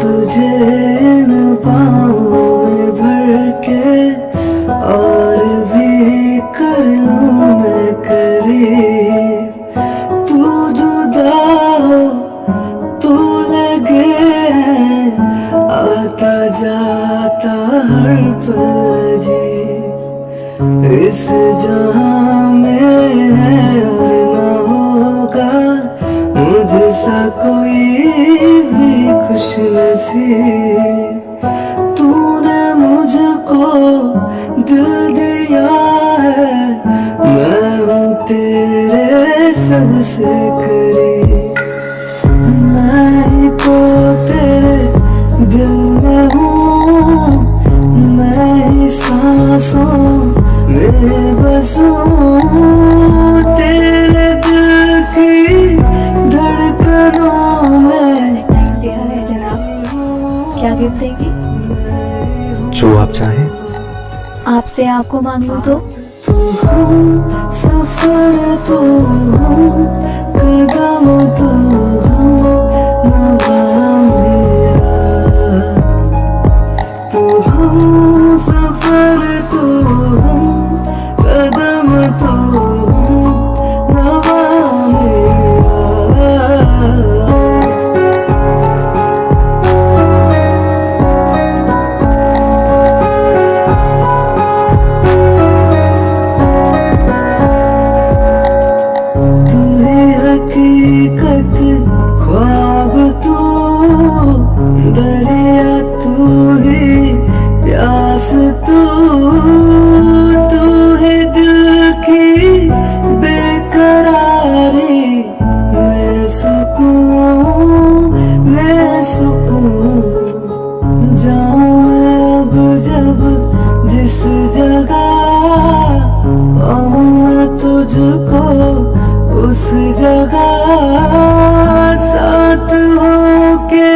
तुझे न पाऊँ जाता हर पल अज़ीज़ इस जहाँ में है और ना होगा मुझसा कोई भी खुश नसीब। तूने मुझको दिल दिया है, मैं हूँ तेरे सबसे करीब। क्या गिफ्ट देंगे जो आप चाहें। आपसे आपको मांग लूँ तो। सफ़र तो हम कदम तो हम नवा तू हम। सफ़र तो हम कदम तो हकीकत ख्वाब तू, दरिया तू ही, प्यास तू तू ही दिल की बेकरारी। मैं सुकून मैं सुकून जाऊँ अब जब जिस जगह उस जगह साथ होके